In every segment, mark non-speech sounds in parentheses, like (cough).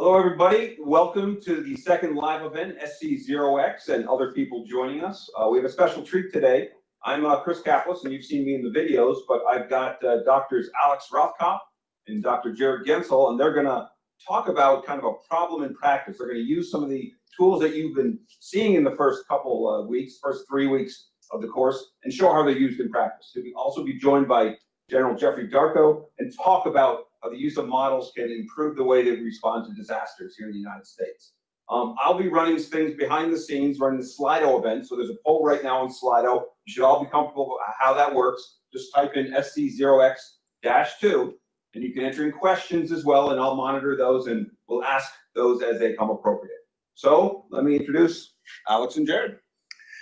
Hello, everybody. Welcome to the second live event, SC0X, and other people joining us. Uh, we have a special treat today. I'm uh, Chris Caplice, and you've seen me in the videos, but I've got uh, doctors Alex Rothkopf and Dr. Jared Goentzel, and they're going to talk about kind of a problem in practice. They're going to use some of the tools that you've been seeing in the first couple of weeks, first three weeks of the course, and show how they're used in practice. We'll also be joined by General Jeffrey Dorko and talk about how the use of models can improve the way they respond to disasters here in the United States. Um, I'll be running things behind the scenes, running the Slido event. So there's a poll right now on Slido. You should all be comfortable with how that works. Just type in SC0X-2, and you can enter in questions as well, and I'll monitor those, and we'll ask those as they come appropriate. So let me introduce Alex and Jared.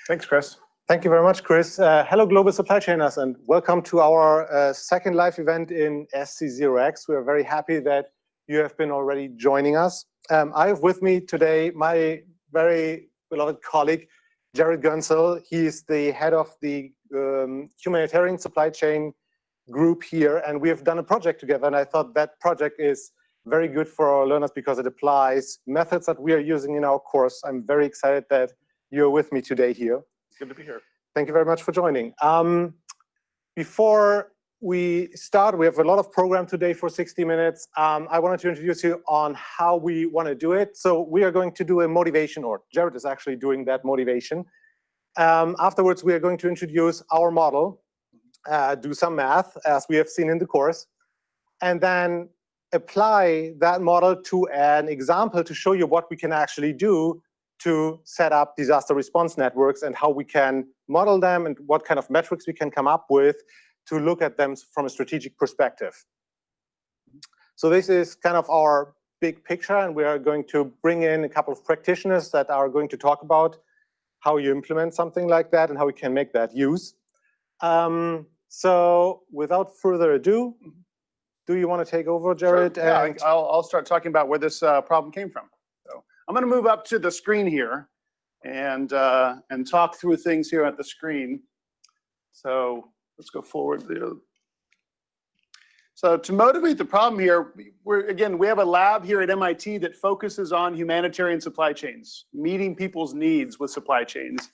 Thanks, Chris. Thank you very much, Chris. Uh, hello, global supply chainers, and welcome to our uh, second live event in SC0X. We are very happy that you have been already joining us. Um, I have with me today my very beloved colleague, Jared Goentzel. He is the head of the um, humanitarian supply chain group here, and we have done a project together, and I thought that project is very good for our learners because it applies methods that we are using in our course. I'm very excited that you're with me today here. Good to be here. Thank you very much for joining. Um, before we start, we have a lot of program today for 60 minutes. Um, I wanted to introduce you on how we want to do it. So we are going to do a motivation, or Jared is actually doing that motivation. Um, afterwards, we are going to introduce our model, uh, do some math, as we have seen in the course, and then apply that model to an example to show you what we can actually do to set up disaster response networks and how we can model them and what kind of metrics we can come up with to look at them from a strategic perspective. So this is kind of our big picture, and we are going to bring in a couple of practitioners that are going to talk about how you implement something like that and how we can make that use. Um, so without further ado, do you want to take over, Jared? Sure. Yeah, I'll, I'll start talking about where this uh, problem came from. I'm going to move up to the screen here and, uh, and talk through things here at the screen. So let's go forward. So to motivate the problem here, we're again, we have a lab here at MIT that focuses on humanitarian supply chains, meeting people's needs with supply chains.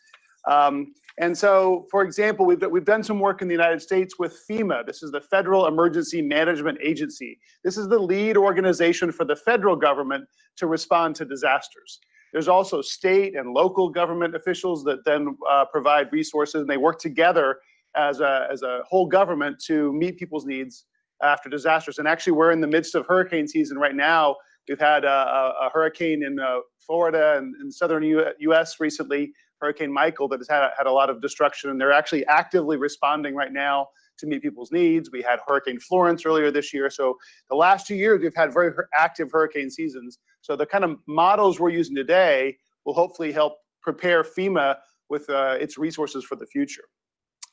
Um, and so, for example, we've, we've done some work in the United States with FEMA. This is the Federal Emergency Management Agency. This is the lead organization for the federal government to respond to disasters. There's also state and local government officials that then uh, provide resources, and they work together as a, as a whole government to meet people's needs after disasters. And actually, we're in the midst of hurricane season right now. We've had a, a, a hurricane in uh, Florida and in southern U U.S. recently Hurricane Michael that has had, had a lot of destruction, and they're actually actively responding right now to meet people's needs. We had Hurricane Florence earlier this year. So the last two years, we've had very active hurricane seasons. So the kind of models we're using today will hopefully help prepare FEMA with uh, its resources for the future.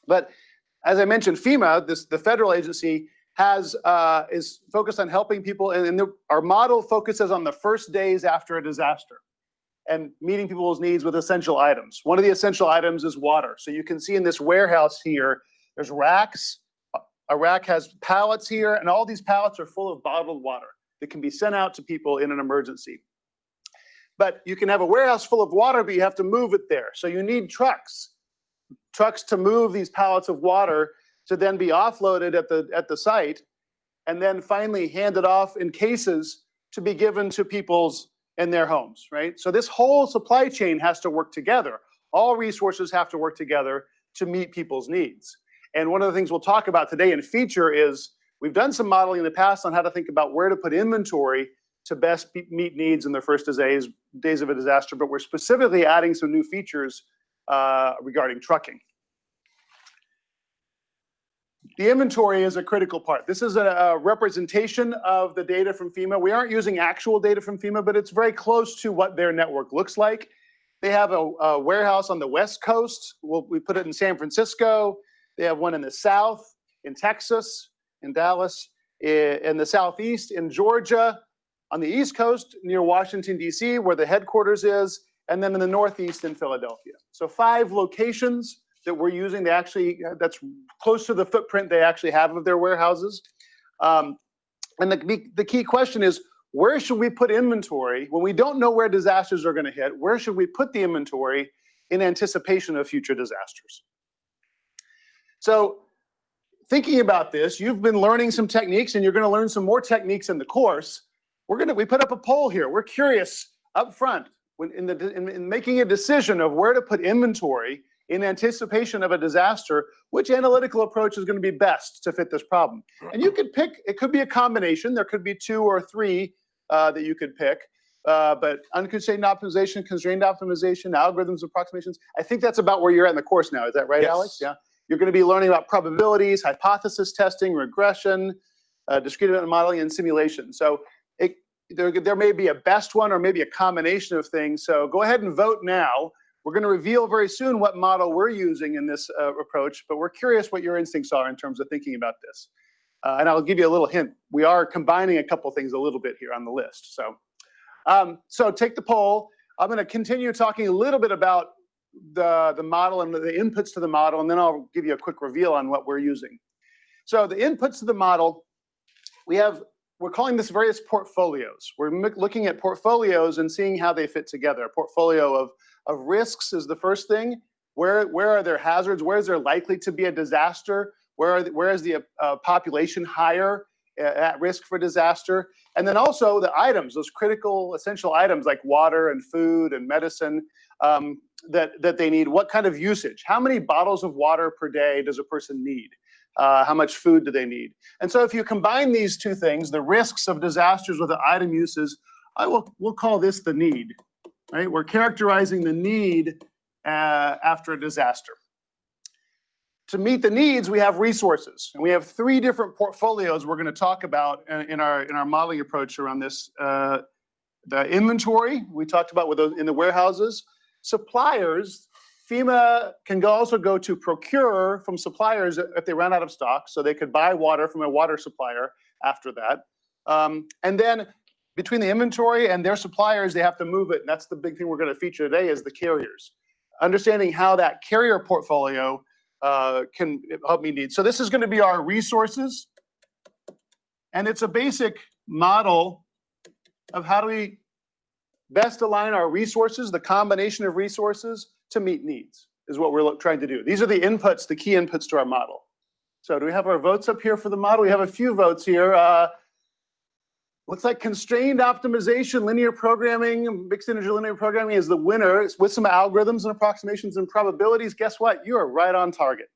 But as I mentioned, FEMA, this the federal agency, has uh, is focused on helping people, and, and the, our model focuses on the first days after a disaster and meeting people's needs with essential items. One of the essential items is water. So you can see in this warehouse here, there's racks. A rack has pallets here, and all these pallets are full of bottled water that can be sent out to people in an emergency. But you can have a warehouse full of water, but you have to move it there. So you need trucks, trucks to move these pallets of water to then be offloaded at the, at the site, and then finally handed off in cases to be given to people's in their homes, right? So this whole supply chain has to work together. All resources have to work together to meet people's needs. And one of the things we'll talk about today in feature is we've done some modeling in the past on how to think about where to put inventory to best meet needs in the first days, days of a disaster, but we're specifically adding some new features uh, regarding trucking. The inventory is a critical part. This is a, a, representation of the data from FEMA. We aren't using actual data from FEMA, but it's very close to what their network looks like. They have a, a warehouse on the West Coast. We'll, we put it in San Francisco. They have one in the South, in Texas, in Dallas, in the Southeast, in Georgia, on the East Coast near Washington, D.C., where the headquarters is, and then in the Northeast in Philadelphia. So five locations that we're using. They actually, that's close to the footprint they actually have of their warehouses. Um, and the, the key question is, where should we put inventory when we don't know where disasters are going to hit? Where should we put the inventory in anticipation of future disasters? So thinking about this, you've been learning some techniques and you're going to learn some more techniques in the course. We're going to, we put up a poll here. We're curious up front when in the, in, in making a decision of where to put inventory in anticipation of a disaster, which analytical approach is going to be best to fit this problem? And you could pick, it could be a combination. There could be two or three uh, that you could pick. Uh, but unconstrained optimization, constrained optimization, algorithms, approximations. I think that's about where you're at in the course now. Is that right, Yes. Alex? Yeah. You're going to be learning about probabilities, hypothesis testing, regression, uh, discrete event modeling, and simulation. So it, there, there may be a best one or maybe a combination of things. So go ahead and vote now. We're going to reveal very soon what model we're using in this uh, approach, but we're curious what your instincts are in terms of thinking about this. Uh, and I'll give you a little hint. We are combining a couple things a little bit here on the list. So, um, so take the poll. I'm going to continue talking a little bit about the, the model and the inputs to the model, and then I'll give you a quick reveal on what we're using. So the inputs to the model, we have, we're calling this various portfolios. We're looking at portfolios and seeing how they fit together. A portfolio of, of risks is the first thing. Where, where are there hazards? Where is there likely to be a disaster? Where, the- where is the uh, population higher uh, at risk for disaster? And then also the items, those critical essential items like water and food and medicine um, that, that they need. What kind of usage? How many bottles of water per day does a person need? Uh, how much food do they need? And so if you combine these two things, the risks of disasters with the item uses, I will, we'll call this the need, right? We're characterizing the need uh, after a disaster. To meet the needs, we have resources, and we have three different portfolios we're going to talk about in in our in our modeling approach around this. Uh, the inventory we talked about with in the warehouses, suppliers. FEMA can also go to procure from suppliers if they run out of stock, so they could buy water from a water supplier after that. Um, and then between the inventory and their suppliers, they have to move it, and that's the big thing we're going to feature today is the carriers. Understanding how that carrier portfolio uh, can help me need. So this is going to be our resources, and it's a basic model of how do we best align our resources, the combination of resources to meet needs is what we're trying to do. These are the inputs, the key inputs to our model. So do we have our votes up here for the model? We have a few votes here. Uh, looks like constrained optimization, linear programming, mixed integer linear programming is the winner It's with some algorithms and approximations and probabilities. Guess what? You are right on target.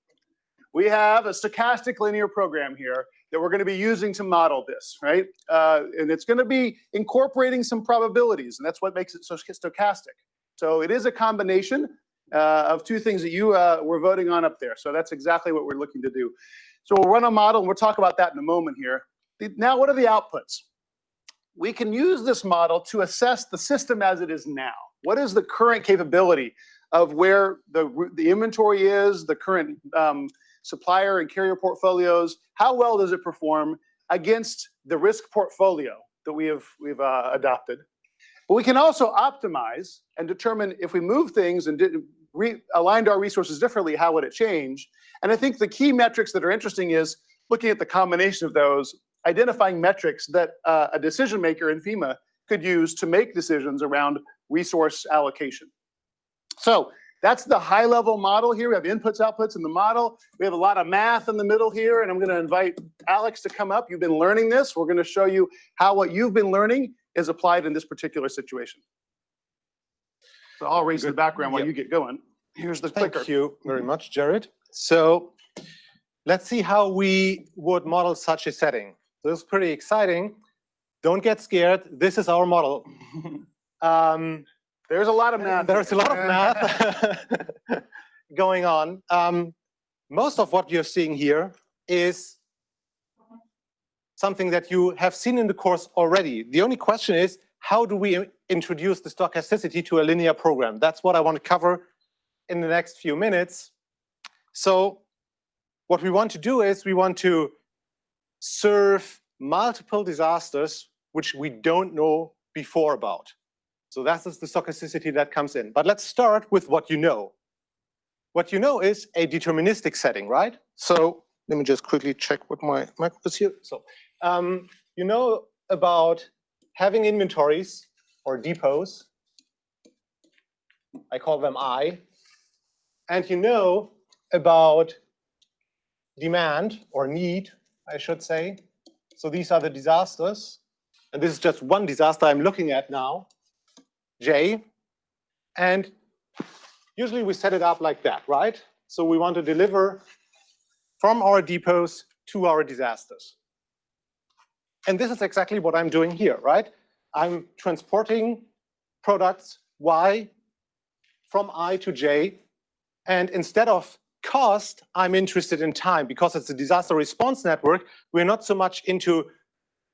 We have a stochastic linear program here that we're going to be using to model this, right? Uh, and it's going to be incorporating some probabilities, and that's what makes it so stochastic. So it is a combination uh, of two things that you uh, were voting on up there. So that's exactly what we're looking to do. So we'll run a model, and we'll talk about that in a moment here. Now, what are the outputs? We can use this model to assess the system as it is now. What is the current capability of where the, the inventory is, the current um, supplier and carrier portfolios? How well does it perform against the risk portfolio that we have we've uh, adopted? But we can also optimize and determine if we move things and did, re, aligned our resources differently, how would it change? And I think the key metrics that are interesting is looking at the combination of those, identifying metrics that uh, a decision maker in FEMA could use to make decisions around resource allocation. So that's the high level model here. We have inputs, outputs in the model. We have a lot of math in the middle here, and I'm going to invite Alex to come up. You've been learning this. We're going to show you how what you've been learning is applied in this particular situation. So I'll raise the background while Yep. you get going. Here's the clicker. Thank you very much, Jared. So let's see how we would model such a setting. This is pretty exciting. Don't get scared. This is our model. (laughs) Um, There's a lot of math. There's a lot of math (laughs) going on. Um, most of what you're seeing here is something that you have seen in the course already. The only question is, how do we introduce the stochasticity to a linear program? That's what I want to cover in the next few minutes. So what we want to do is we want to serve multiple disasters which we don't know before about. So that is the stochasticity that comes in. But let's start with what you know. What you know is a deterministic setting, right? So let me just quickly check what my micro is here. So um, you know about having inventories or depots. I call them I. And you know about demand or need, I should say. So these are the disasters. And this is just one disaster I'm looking at now, J. And usually we set it up like that, right? So we want to deliver from our depots to our disasters. And this is exactly what I'm doing here, right? I'm transporting products Y from I to J. And instead of cost, I'm interested in time because it's a disaster response network. We're not so much into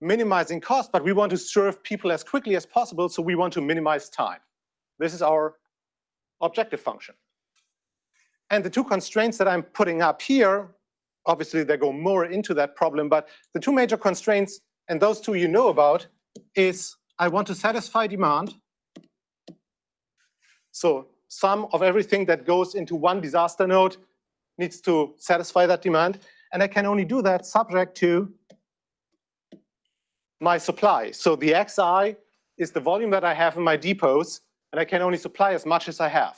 minimizing cost, but we want to serve people as quickly as possible. So we want to minimize time. This is our objective function. And the two constraints that I'm putting up here, obviously they go more into that problem, but the two major constraints, and those two you know about, is I want to satisfy demand. So sum of everything that goes into one disaster node needs to satisfy that demand. And I can only do that subject to my supply. So the xi is the volume that I have in my depots, and I can only supply as much as I have.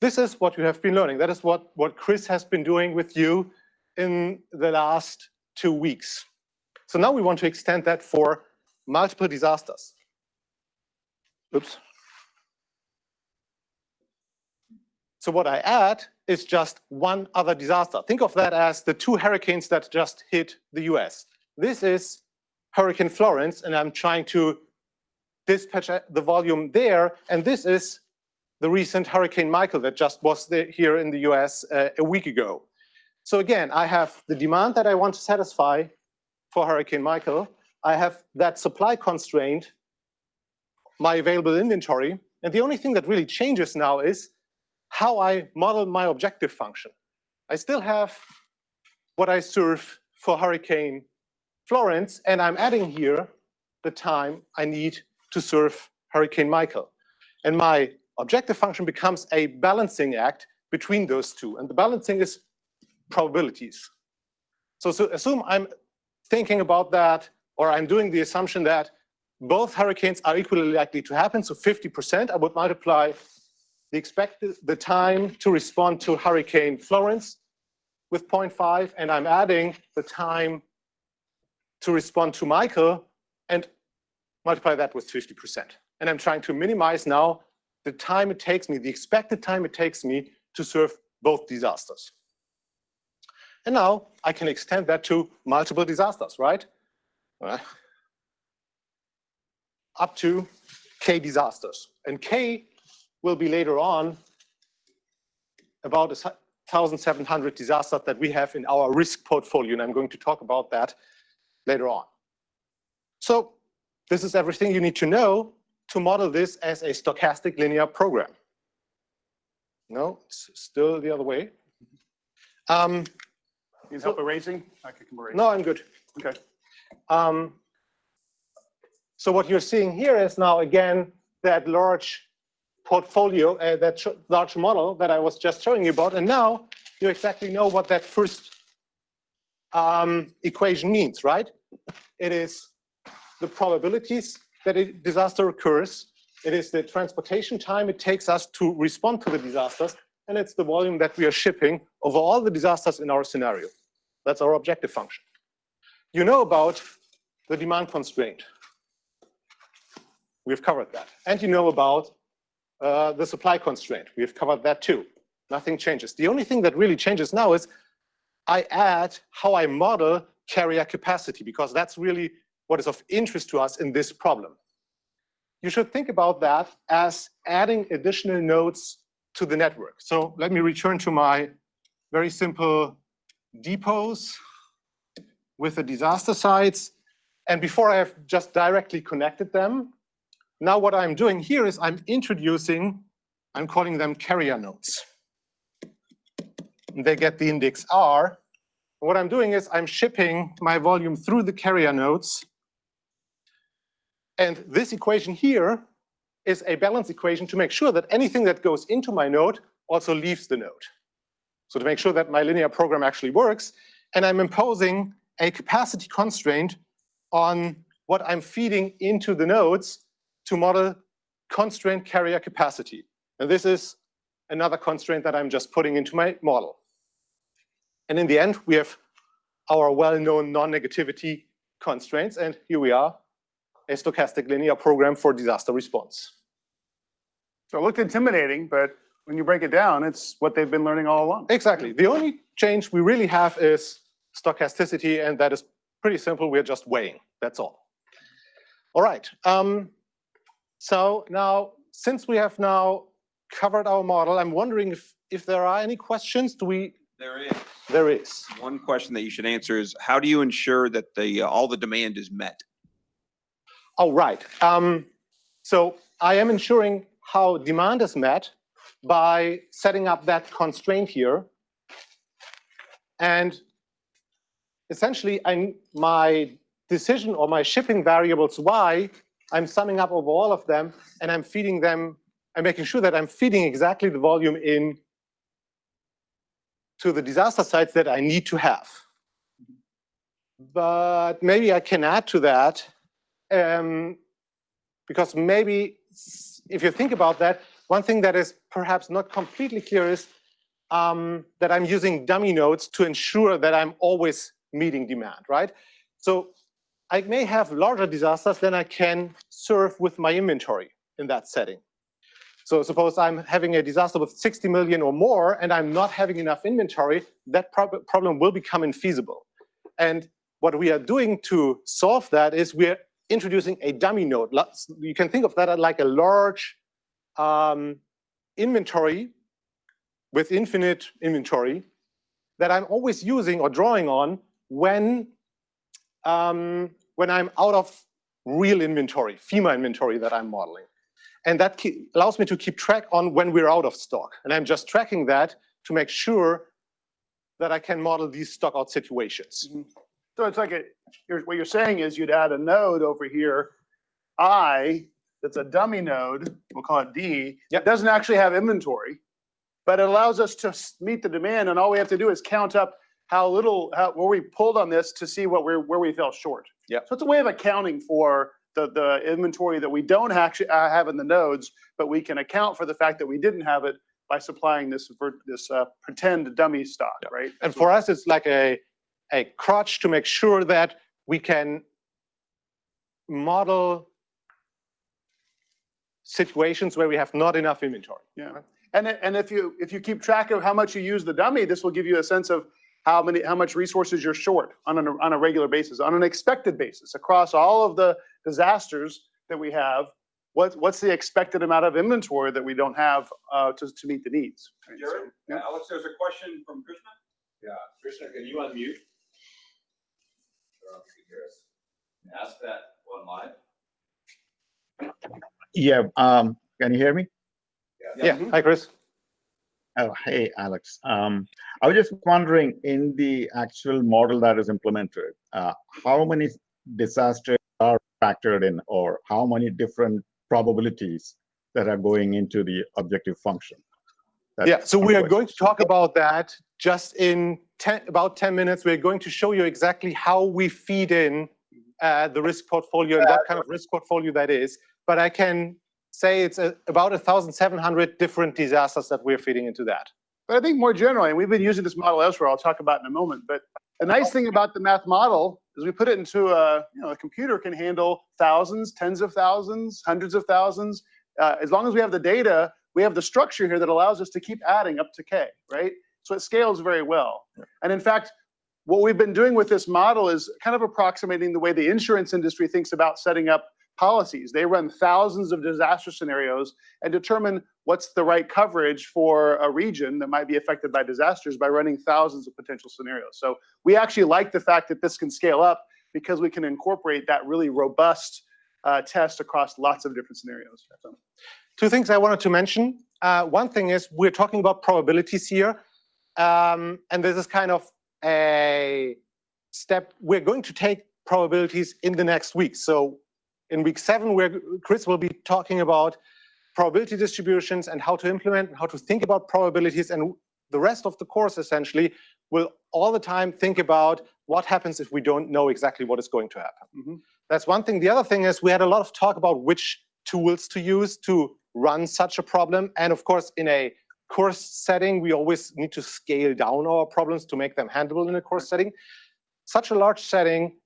This is what you have been learning. That is what, what Chris has been doing with you in the last two weeks. So now we want to extend that for multiple disasters. Oops. So what I add is just one other disaster. Think of that as the two hurricanes that just hit the US. This is Hurricane Florence, and I'm trying to dispatch the volume there. And this is the recent Hurricane Michael that just was here in the US uh, a week ago. So again, I have the demand that I want to satisfy for Hurricane Michael. I have that supply constraint, my available inventory. And the only thing that really changes now is how I model my objective function. I still have what I serve for Hurricane Florence, and I'm adding here the time I need to serve Hurricane Michael. And my objective function becomes a balancing act between those two. And the balancing is probabilities. So, so assume I'm thinking about that, or I'm doing the assumption that both hurricanes are equally likely to happen. So 50%, I would multiply the expected the time to respond to Hurricane Florence with 0.5, and I'm adding the time to respond to Michael and multiply that with 50%. And I'm trying to minimize now the time it takes me, the expected time it takes me to serve both disasters. And now I can extend that to multiple disasters, right? Uh, up to K disasters. And K will be later on about 1,700 disasters that we have in our risk portfolio. And I'm going to talk about that later on. So this is everything you need to know to model this as a stochastic linear program. No, it's still the other way. Um, Need help erasing? I can erase. no, I'm good. Okay. Um, so what you're seeing here is now again that large portfolio, uh, that large model that I was just showing you about, and now you exactly know what that first um, equation means, right? It is the probabilities that a disaster occurs. It is the transportation time it takes us to respond to the disasters, and it's the volume that we are shipping over all the disasters in our scenario. That's our objective function. You know about the demand constraint. We've covered that. And you know about uh, the supply constraint. We've covered that too. Nothing changes. The only thing that really changes now is I add how I model carrier capacity, because that's really what is of interest to us in this problem. You should think about that as adding additional nodes to the network. So let me return to my very simple depots with the disaster sites. And before I have just directly connected them, now what I'm doing here is I'm introducing, I'm calling them carrier nodes. They get the index R. What I'm doing is I'm shipping my volume through the carrier nodes. And this equation here is a balance equation to make sure that anything that goes into my node also leaves the node. So to make sure that my linear program actually works, and I'm imposing a capacity constraint on what I'm feeding into the nodes to model constraint carrier capacity. And this is another constraint that I'm just putting into my model. And in the end, we have our well-known non-negativity constraints. And here we are, a stochastic linear program for disaster response. So it looked intimidating, but when you break it down, it's what they've been learning all along. Exactly. The only change we really have is stochasticity, and that is pretty simple. We're just weighing. That's all. All right. Um, so now, since we have now covered our model, I'm wondering if, if there are any questions. Do we? There is. There is. One question that you should answer is, how do you ensure that the, uh, all the demand is met? Oh, right. Um, so I am ensuring how demand is met by setting up that constraint here. And essentially, I, my decision or my shipping variables y, I'm summing up over all of them, and I'm feeding them, I'm making sure that I'm feeding exactly the volume in to the disaster sites that I need to have. But maybe I can add to that, um, because maybe if you think about that, one thing that is perhaps not completely clear is um, that I'm using dummy nodes to ensure that I'm always meeting demand, right? So I may have larger disasters than I can serve with my inventory in that setting. So suppose I'm having a disaster with 60 million or more and I'm not having enough inventory, that prob- problem will become infeasible. And what we are doing to solve that is we're introducing a dummy node. You can think of that like a large um, inventory with infinite inventory that I'm always using or drawing on when um, when I'm out of real inventory, FEMA inventory that I'm modeling. And that allows me to keep track on when we're out of stock. And I'm just tracking that to make sure that I can model these stock out situations. Mm-hmm. So it's like a, you're, what you're saying is you'd add a node over here, I, that's a dummy node, we'll call it D. Yep. It doesn't actually have inventory, but it allows us to meet the demand and all we have to do is count up how little, how, where we pulled on this to see what we're, where we fell short. Yep. So it's a way of accounting for the, the inventory that we don't actually uh, have in the nodes, but we can account for the fact that we didn't have it by supplying this, this uh, pretend dummy stock, Yep. right? And for us, it's like a, a crutch to make sure that we can model situations where we have not enough inventory. Yeah, and, and if you, if you keep track of how much you use the dummy, this will give you a sense of how many, how much resources you're short on a, on a regular basis, on an expected basis, across all of the disasters that we have. What, what's the expected amount of inventory that we don't have uh, to, to meet the needs? right? So, Jared? yeah. Alex, there's a question from Krishna? Yeah, Krishna, can you unmute? Sure, you can hear us. Ask that one live. Yeah, um, can you hear me? Yeah, hi, Chris. Oh, hey, Alex. Um, I was just wondering, in the actual model that is implemented, uh, how many disasters are factored in, or how many different probabilities that are going into the objective function? That's Yeah, so we are going to talk about that just in 10, about 10 minutes. We're going to show you exactly how we feed in uh, the risk portfolio and what kind of risk portfolio that is. But I can say it's a, about 1,700 different disasters that we're feeding into that. But I think more generally, and we've been using this model elsewhere, I'll talk about in a moment, but the nice thing about the math model is we put it into a, you know, a computer can handle thousands, tens of thousands, hundreds of thousands. Uh, as long as we have the data, we have the structure here that allows us to keep adding up to K, right? So it scales very well. And in fact, what we've been doing with this model is kind of approximating the way the insurance industry thinks about setting up policies. They run thousands of disaster scenarios and determine what's the right coverage for a region that might be affected by disasters by running thousands of potential scenarios. So we actually like the fact that this can scale up because we can incorporate that really robust uh, test across lots of different scenarios. So, Two things I wanted to mention. Uh, one thing is we're talking about probabilities here. Um, and this is kind of a step. We're going to take probabilities in the next week. So in week seven, where Chris will be talking about probability distributions and how to implement and how to think about probabilities. And the rest of the course essentially will all the time think about what happens if we don't know exactly what is going to happen. Mhm. That's one thing. The other thing is we had a lot of talk about which tools to use to run such a problem. And of course, in a course setting, we always need to scale down our problems to make them handleable in a course setting. Such a large setting,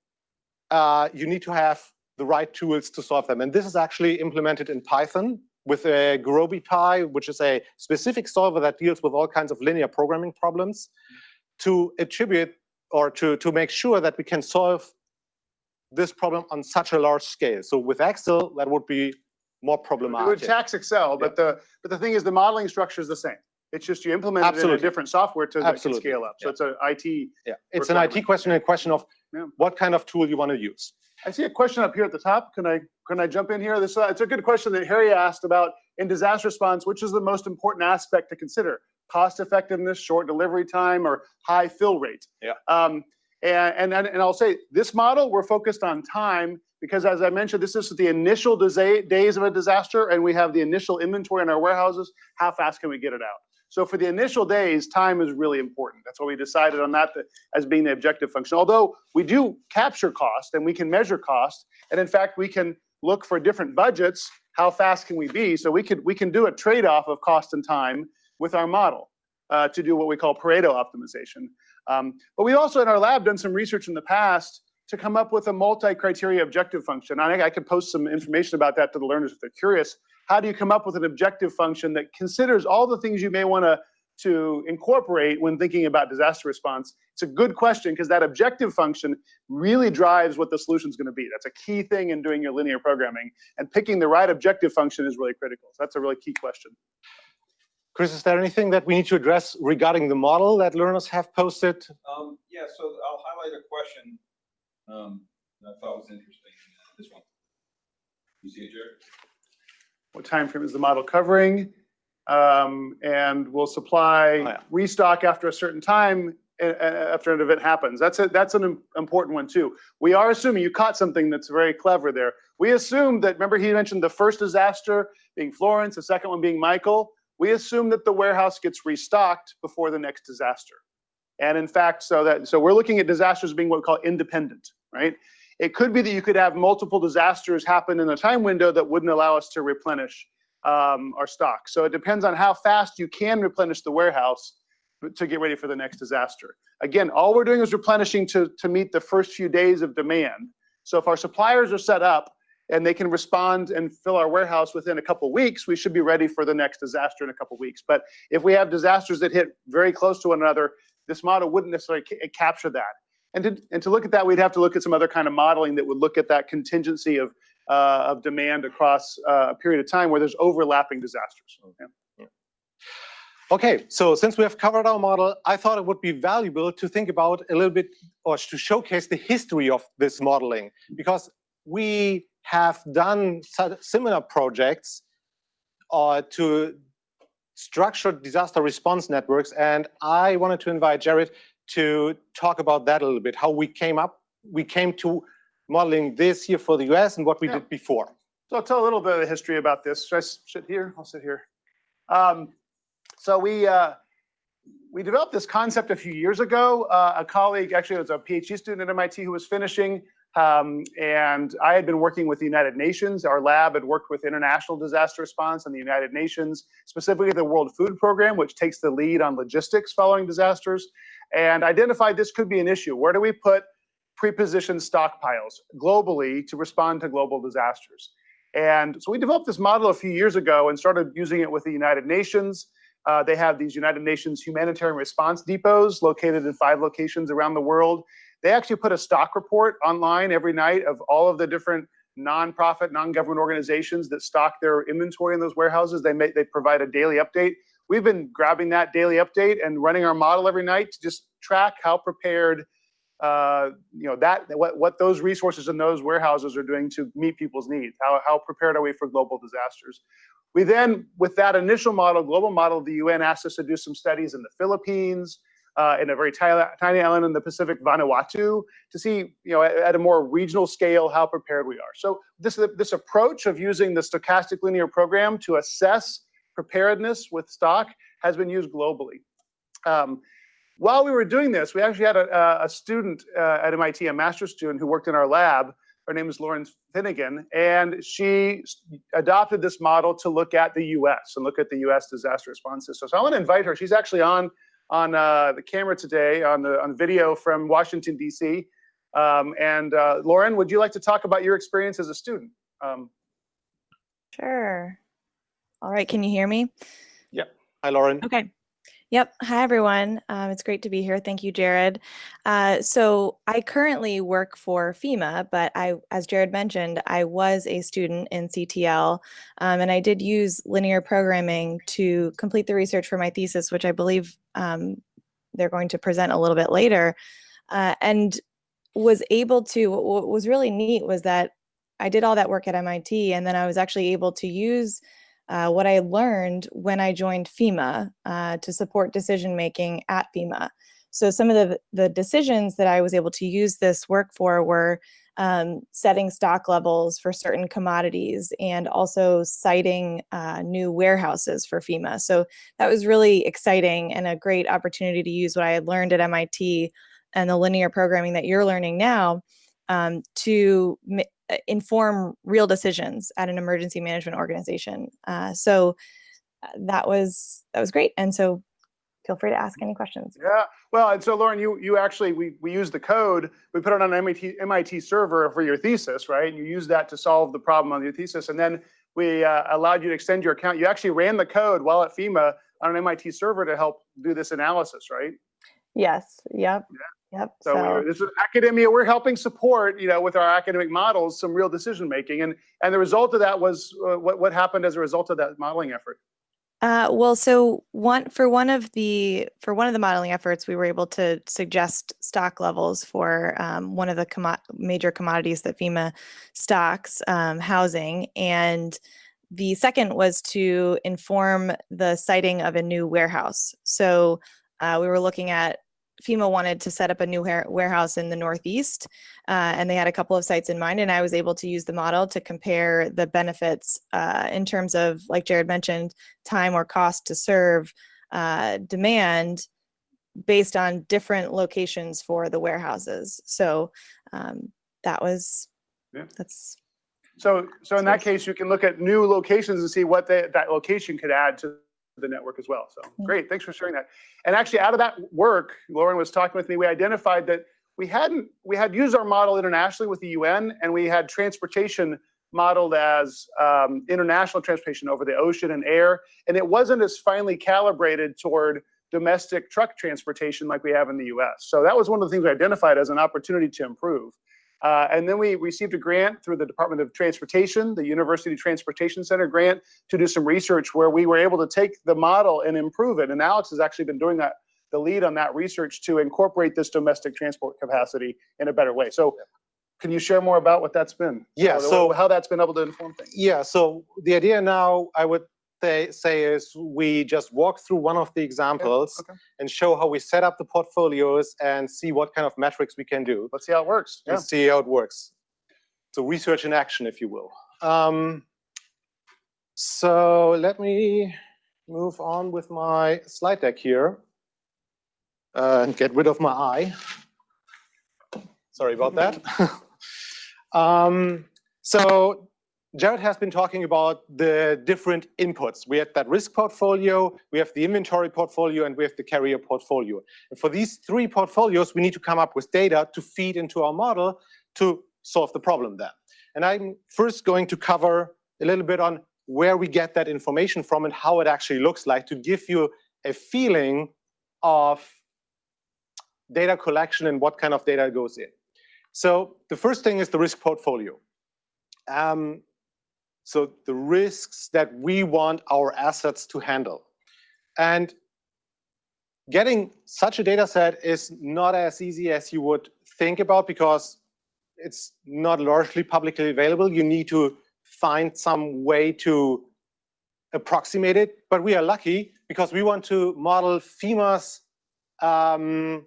uh, you need to have the right tools to solve them. And this is actually implemented in Python with a GurobiPy, which is a specific solver that deals with all kinds of linear programming problems to attribute or to, to make sure that we can solve this problem on such a large scale. So with Excel, that would be more problematic. It would tax Excel, but the, but the thing is, the modeling structure is the same. It's just you implement it in a different software to Absolutely. scale up. So it's a IT. Yeah, it's an IT question, and a question of Yeah. what kind of tool you want to use. I see a question up here at the top. Can I, can I jump in here? This, uh, it's a good question that Harry asked about in disaster response, which is the most important aspect to consider? Cost effectiveness, short delivery time, or high fill rate? Yeah. Um, and, and, and I'll say, this model, we're focused on time because as I mentioned, this is the initial days of a disaster and we have the initial inventory in our warehouses. How fast can we get it out? So for the initial days, time is really important. That's why we decided on that as being the objective function. Although we do capture cost and we can measure cost, and in fact, we can look for different budgets. How fast can we be? So we could we can do a trade-off of cost and time with our model uh, to do what we call Pareto optimization. Um, but we've also in our lab done some research in the past to come up with a multi-criteria objective function. I I could post some information about that to the learners if they're curious. How do you come up with an objective function that considers all the things you may want to to incorporate when thinking about disaster response? It's a good question because that objective function really drives what the solution is going to be. That's a key thing in doing your linear programming, and picking the right objective function is really critical. So that's a really key question. Chris, is there anything that we need to address regarding the model that learners have posted? Um, yeah, so I'll highlight a question, um, that I thought was interesting, this one. You see it, Jared? What time frame is the model covering? Um, and will supply Oh, yeah. restock after a certain time after an event happens. That's a, that's an important one too. We are assuming you caught something that's very clever there. We assume that remember he mentioned the first disaster being Florence, the second one being Michael. We assume that the warehouse gets restocked before the next disaster. And in fact, so that so we're looking at disasters being what we call independent, right? It could be that you could have multiple disasters happen in a time window that wouldn't allow us to replenish um, our stock. So it depends on how fast you can replenish the warehouse to get ready for the next disaster. Again, all we're doing is replenishing to, to meet the first few days of demand. So if our suppliers are set up and they can respond and fill our warehouse within a couple weeks, we should be ready for the next disaster in a couple weeks. But if we have disasters that hit very close to one another, this model wouldn't necessarily ca- capture that. And to, and to look at that, we'd have to look at some other kind of modeling that would look at that contingency of, uh, of demand across uh, a period of time where there's overlapping disasters. Yeah. Okay, so since we have covered our model, I thought it would be valuable to think about a little bit or to showcase the history of this modeling because we have done similar projects uh, to structured disaster response networks. And I wanted to invite Jared to talk about that a little bit, how we came up, we came to modeling this here for the US and what we Yeah. did before. So I'll tell a little bit of the history about this. Should I sit here? I'll sit here. Um, so we uh, we developed this concept a few years ago. Uh, a colleague, actually, it was a PhD student at MIT who was finishing, um, and I had been working with the United Nations. Our lab had worked with international disaster response and the United Nations, specifically the World Food Program, which takes the lead on logistics following disasters, and identified this could be an issue. Where do we put pre-positioned stockpiles globally to respond to global disasters? And so we developed this model a few years ago and started using it with the United Nations. Uh, they have these United Nations humanitarian response depots located in five locations around the world. They actually put a stock report online every night of all of the different nonprofit, non-government organizations that stock their inventory in those warehouses. They they provide a daily update. We've been grabbing that daily update and running our model every night to just track how prepared uh, you know that what what those resources in those warehouses are doing to meet people's needs. How how prepared are we for global disasters? We then, with that initial model, global model, the UN asked us to do some studies in the Philippines, uh, in a very tiny, island in the Pacific, Vanuatu, to see, you know, at, at a more regional scale how prepared we are. So this this approach of using the stochastic linear program to assess preparedness with stock has been used globally. Um, while we were doing this, we actually had a, a student uh, at MIT, a master's student who worked in our lab. Her name is Lauren Finnegan, and she adopted this model to look at the U.S. and look at the U.S. disaster response system. So I want to invite her. She's actually on on uh, the camera today on the on video from Washington D.C. Um, and uh, Lauren, would you like to talk about your experience as a student? Um, Sure. All right, can you hear me? Yeah. Hi, Lauren. Okay. Yep. Hi, everyone. Um, it's great to be here. Thank you, Jared. Uh, so I currently work for FEMA, but I, as Jared mentioned, I was a student in CTL, um, and I did use linear programming to complete the research for my thesis, which I believe um, they're going to present a little bit later, uh, and was able to. What what was really neat was that I did all that work at MIT, and then I was actually able to use uh, what I learned when I joined FEMA uh, to support decision making at FEMA. So some of the the decisions that I was able to use this work for were um, setting stock levels for certain commodities and also siting uh, new warehouses for FEMA. So that was really exciting and a great opportunity to use what I had learned at MIT and the linear programming that you're learning now um, to inform real decisions at an emergency management organization. Uh, so uh, that was that was great. And so feel free to ask any questions. Yeah, well, and so Lauren, you you actually we we used the code, we put it on an MIT MIT server for your thesis, right? And you used that to solve the problem on your thesis, and then we uh, allowed you to extend your account. You actually ran the code while at FEMA on an MIT server to help do this analysis, right? Yes. Yep. Yep. So, So, we're, this is academia. We're helping support, you know, with our academic models, some real decision making, and and the result of that was uh, what what happened as a result of that modeling effort. uh, well, so one for one of the for one of the modeling efforts, we were able to suggest stock levels for um, one of the commo- major commodities that FEMA stocks, um, housing, and the second was to inform the siting of a new warehouse. So uh, we were looking at FEMA wanted to set up a new warehouse in the Northeast, uh, and they had a couple of sites in mind. And I was able to use the model to compare the benefits uh, in terms of, like Jared mentioned, time or cost to serve uh, demand based on different locations for the warehouses. So um, that was Yeah. that's So so in that case, you can look at new locations and see what they, that location could add to the network as well. So great, thanks for sharing that. And actually, out of that work, Lauren was talking with me. We identified that we hadn't we had used our model internationally with the UN, and we had transportation modeled as um, international transportation over the ocean and air, and it wasn't as finely calibrated toward domestic truck transportation like we have in the US. So that was one of the things we identified as an opportunity to improve. Uh, and then we received a grant through the Department of Transportation, the University Transportation Center grant, to do some research where we were able to take the model and improve it. And Alex has actually been doing that, the lead on that research to incorporate this domestic transport capacity in a better way. So can you share more about what that's been? Yeah, so- how that's been able to inform things? Yeah, so the idea now, I would say, say is we just walk through one of the examples okay. and show how we set up the portfolios and see what kind of metrics we can do Let's see how it works. Yeah. and see how it works. So research in action, if you will. Um, so let me move on with my slide deck here uh, and get rid of my eye. Sorry about that. (laughs) um, so Jared has been talking about the different inputs. We have that risk portfolio, we have the inventory portfolio, and we have the carrier portfolio. And for these three portfolios, we need to come up with data to feed into our model to solve the problem then. And I'm first going to cover a little bit on where we get that information from and how it actually looks like to give you a feeling of data collection and what kind of data goes in. So the first thing is the risk portfolio. Um, so the risks that we want our assets to handle. And getting such a data set is not as easy as you would think about because it's not largely publicly available. You need to find some way to approximate it. But we are lucky because we want to model FEMA's um,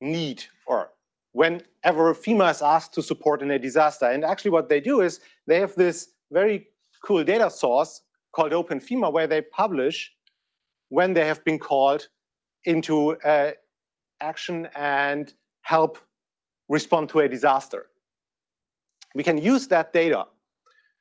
need or whenever FEMA is asked to support in a disaster. And actually what they do is they have this very cool data source called OpenFEMA where they publish when they have been called into uh, action and help respond to a disaster. We can use that data.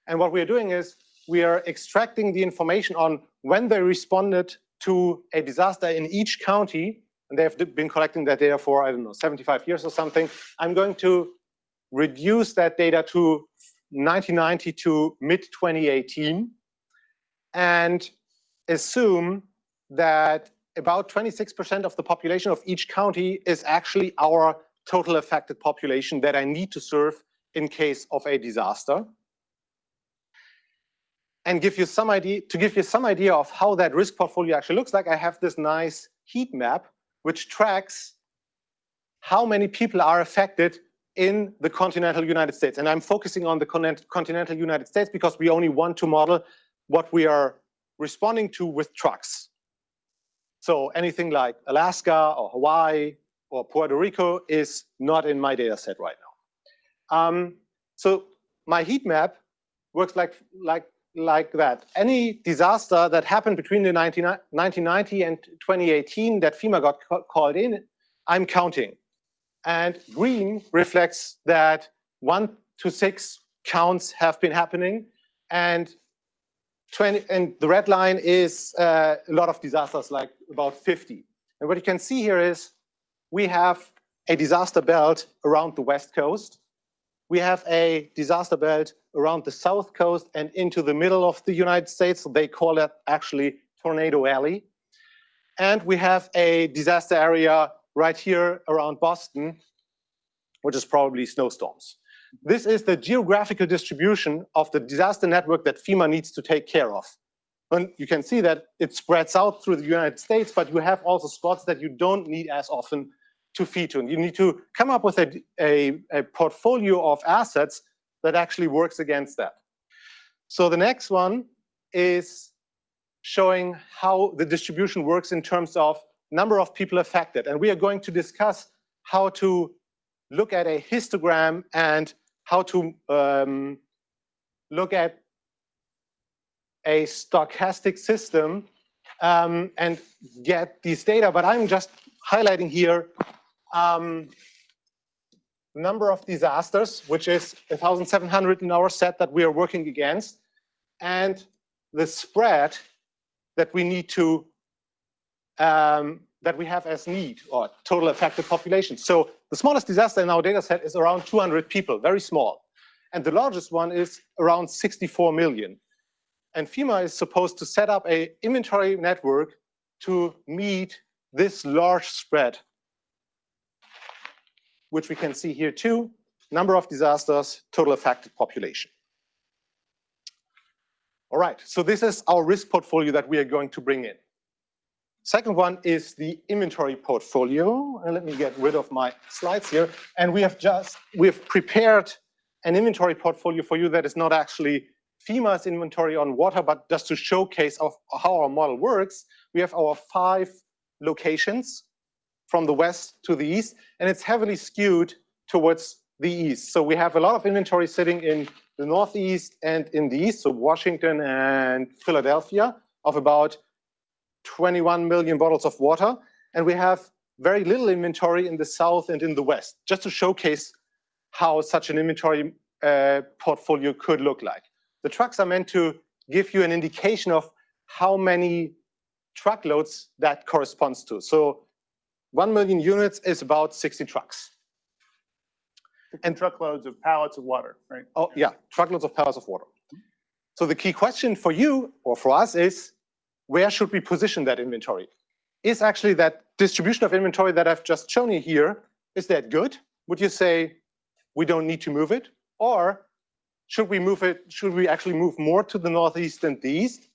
And what we're doing is we are extracting the information on when they responded to a disaster in each county, and they have been collecting that data for, I don't know, 75 years or something. I'm going to reduce that data to 1990 to mid 2018 and assume that about 26% of the population of each county is actually our total affected population that I need to serve in case of a disaster. And give you some idea, to give you some idea of how that risk portfolio actually looks like, I have this nice heat map which tracks how many people are affected in the continental United States. And I'm focusing on the continental United States because we only want to model what we are responding to with trucks. So anything like Alaska or Hawaii or Puerto Rico is not in my data set right now. Um, so my heat map works like, like, like that. Any disaster that happened between the 19, 1990 and 2018 that FEMA got called in, I'm counting. And green reflects that one to six counts have been happening. And 20, and the red line is uh, a lot of disasters, like about 50. And what you can see here is we have a disaster belt around the west coast. We have a disaster belt around the south coast and into the middle of the United States. So they call it actually Tornado Alley. And we have a disaster area right here around Boston, which is probably snowstorms. This is the geographical distribution of the disaster network that FEMA needs to take care of. And you can see that it spreads out through the United States, but you have also spots that you don't need as often to feed to. And you need to come up with a, a, a portfolio of assets that actually works against that. So the next one is showing how the distribution works in terms of number of people affected. And we are going to discuss how to look at a histogram and how to um, look at a stochastic system um, and get these data. But I'm just highlighting here um, number of disasters, which is 1,700 in our set that we are working against, and the spread that we need to um, that we have as need or total affected population. So the smallest disaster in our data set is around 200 people, very small. And the largest one is around 64 million. And FEMA is supposed to set up a inventory network to meet this large spread, which we can see here too, number of disasters, total affected population. All right, so this is our risk portfolio that we are going to bring in. Second one is the inventory portfolio. And let me get rid of my slides here. And we have just, we've prepared an inventory portfolio for you that is not actually FEMA's inventory on water, but just to showcase of how our model works. We have our five locations from the west to the east, and it's heavily skewed towards the east. So we have a lot of inventory sitting in the northeast and in the east, so Washington and Philadelphia, of about 21 million bottles of water, and we have very little inventory in the south and in the west, just to showcase how such an inventory uh, portfolio could look like. The trucks are meant to give you an indication of how many truckloads that corresponds to. So 1 million units is about 60 trucks. And truckloads of pallets of water, right? Oh, yeah, truckloads of pallets of water. So the key question for you or for us is, where should we position that inventory? Is actually that distribution of inventory that I've just shown you here, is that good? Would you say we don't need to move it? Or should we move it, should we actually move more to the northeast than the east?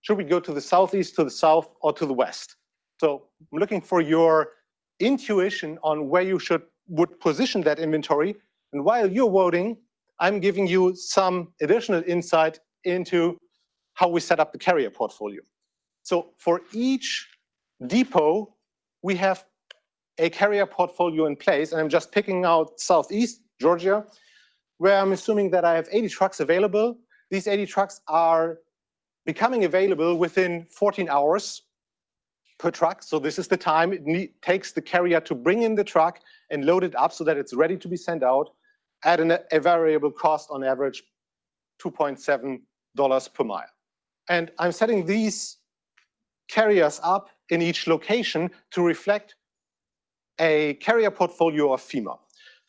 Should we go to the southeast, to the south, or to the west? So I'm looking for your intuition on where you should would position that inventory. And while you're voting, I'm giving you some additional insight into how we set up the carrier portfolio. So for each depot, we have a carrier portfolio in place, and I'm just picking out Southeast Georgia, where I'm assuming that I have 80 trucks available. These 80 trucks are becoming available within 14 hours per truck. So this is the time it takes the carrier to bring in the truck and load it up so that it's ready to be sent out at an, a variable cost on average $2.7 per mile. And I'm setting these carriers up in each location to reflect a carrier portfolio of FEMA.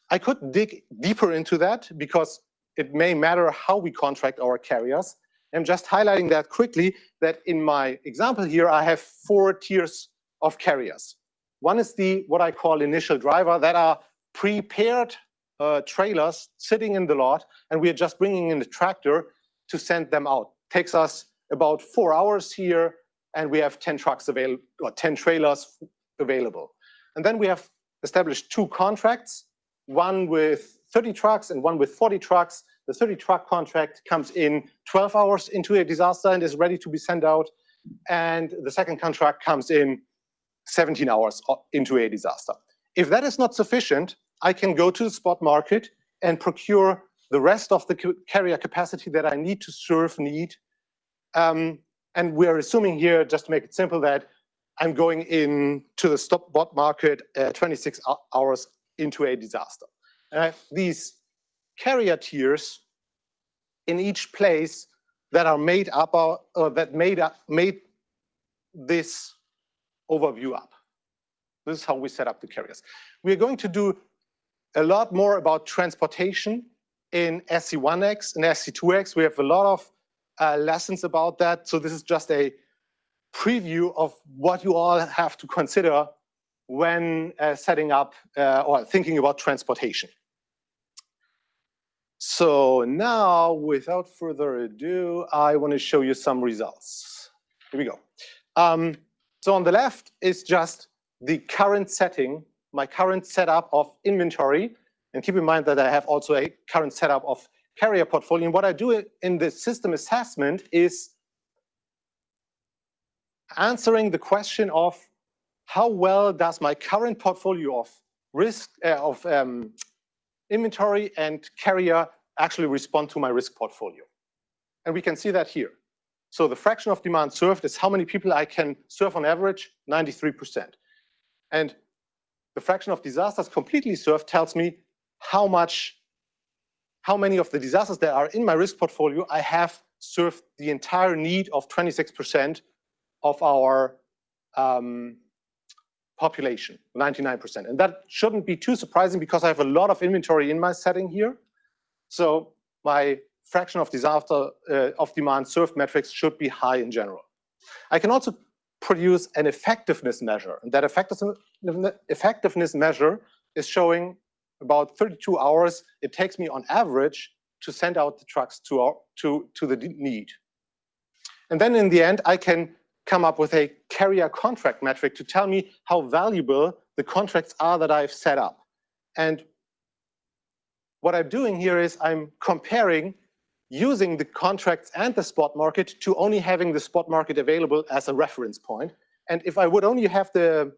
I could dig deeper into that because it may matter how we contract our carriers. I'm just highlighting that quickly that in my example here, I have four tiers of carriers. One is the what I call initial driver that are prepared uh, trailers sitting in the lot, and we are just bringing in the tractor to send them out. Takes us about four hours here, and we have 10 trucks available, or 10 trailers available. And then we have established two contracts, one with 30 trucks and one with 40 trucks. The 30 truck contract comes in 12 hours into a disaster and is ready to be sent out. And the second contract comes in 17 hours into a disaster. If that is not sufficient, I can go to the spot market and procure the rest of the carrier capacity that I need to serve need. Um, and we're assuming here, just to make it simple, that I'm going in to the spot market uh, 26 hours into a disaster. And I have these carrier tiers in each place that are made up or, or that made up made this overview up. This is how we set up the carriers. We're going to do a lot more about transportation in SC1X and SC2X. We have a lot of uh, lessons about that. So this is just a preview of what you all have to consider when uh, setting up uh, or thinking about transportation. So now, without further ado, I want to show you some results. Here we go. Um, so on the left is just the current setting, my current setup of inventory. And keep in mind that I have also a current setup of carrier portfolio. And what I do in the system assessment is answering the question of how well does my current portfolio of risk uh, of um, inventory and carrier actually respond to my risk portfolio. And we can see that here. So the fraction of demand served is how many people I can serve on average, 93%. And the fraction of disasters completely served tells me how much, how many of the disasters that are in my risk portfolio I have served the entire need of 26% of our um, population, 99%. And that shouldn't be too surprising because I have a lot of inventory in my setting here. So my fraction of disaster uh, of demand served metrics should be high in general. I can also produce an effectiveness measure. And that effectiveness measure is showing about 32 hours it takes me on average to send out the trucks to, our, to, to the need. And then in the end, I can come up with a carrier contract metric to tell me how valuable the contracts are that I've set up. And what I'm doing here is I'm comparing using the contracts and the spot market to only having the spot market available as a reference point. And if I would only have the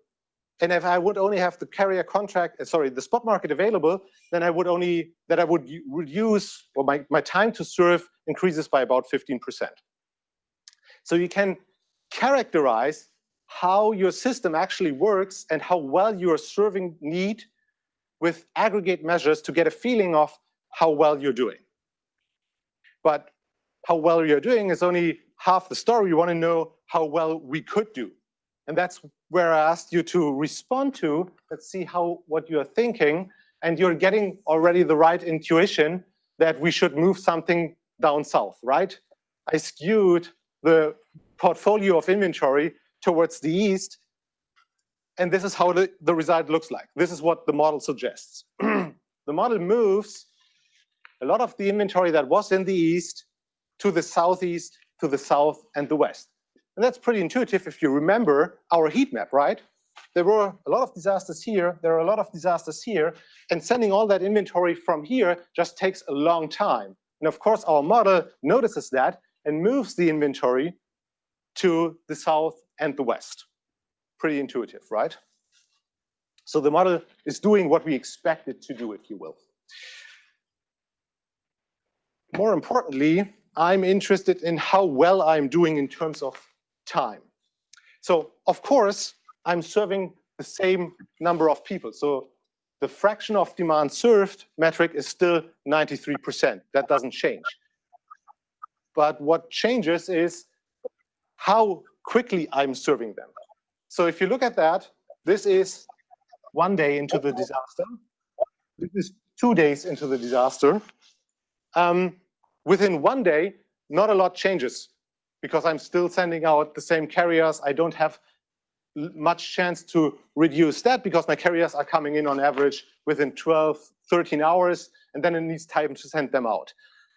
and if I would only have the carrier contract, uh, sorry, the spot market available, then I would only, that I would reduce, or my, my time to serve increases by about 15%. So you can characterize how your system actually works and how well you are serving need with aggregate measures to get a feeling of how well you're doing. But how well you're doing is only half the story. You want to know how well we could do. And that's where I asked you to respond to. Let's see how what you're thinking. And you're getting already the right intuition that we should move something down south, right? I skewed the portfolio of inventory towards the east. And this is how the, the result looks like. This is what the model suggests. (clears throat) the model moves a lot of the inventory that was in the east to the southeast, to the south, and the west. And that's pretty intuitive if you remember our heat map, right? There were a lot of disasters here, there are a lot of disasters here, and sending all that inventory from here just takes a long time. And of course, our model notices that and moves the inventory to the south and the west. Pretty intuitive, right? So the model is doing what we expect it to do, if you will. More importantly, I'm interested in how well I'm doing in terms of time. So of course, I'm serving the same number of people. So the fraction of demand served metric is still 93%. That doesn't change. But what changes is how quickly I'm serving them. So if you look at that, this is one day into the disaster. This is two days into the disaster. Um, within one day, not a lot changes because I'm still sending out the same carriers. I don't have much chance to reduce that because my carriers are coming in on average within 12, 13 hours, and then it needs time to send them out.